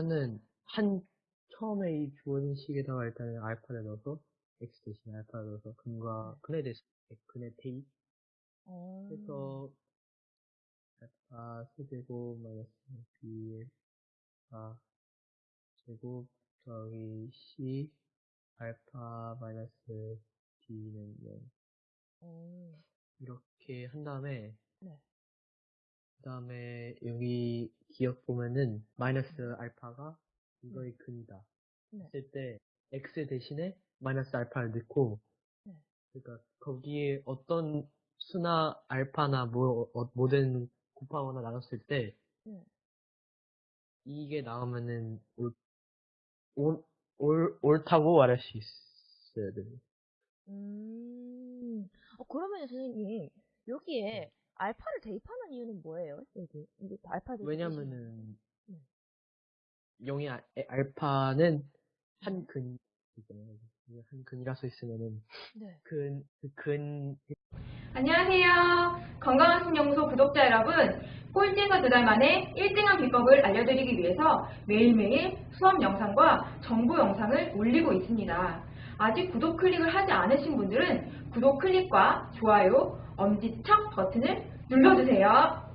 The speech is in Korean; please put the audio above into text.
일단은 한 처음에 이 주어진 식에다가 일단은 알파를 넣어서 x 대신에 알파를 넣어서 근과 근에 대해서 근의 대입 어. 해서 알파 세제곱 마이너스 b 아 제곱 더하기 c 알파 마이너스 b는 0 어. 이렇게 한 다음에 네. 그 다음에 여기 기억 보면은 마이너스 알파가 이거의 근이다 네. 했을 때 x 대신에 마이너스 알파를 넣고 네. 그러니까 거기에 어떤 수나 알파나 뭐 어, 뭐든 곱하거나 나눴을 때 네. 이게 나오면은 올, 올, 올, 옳다고 말할 수 있어야 돼요. 음. 어, 그러면 선생님, 여기에 네. 알파를 대입하는 이유는 뭐예요? 여기. 이게 알파 대입. 왜냐면은 네. 0이 알, 알파는 한 근이잖아요. 한 근이라서 있으면은 네. 근, 그 근, 안녕하세요. 건강한 신연구소 구독자 여러분. 꼴찌에서 두달 만에 1등한 비법을 알려드리기 위해서 매일매일 수업 영상과 정보 영상을 올리고 있습니다. 아직 구독 클릭을 하지 않으신 분들은 구독 클릭과 좋아요, 엄지척 버튼을 눌러주세요.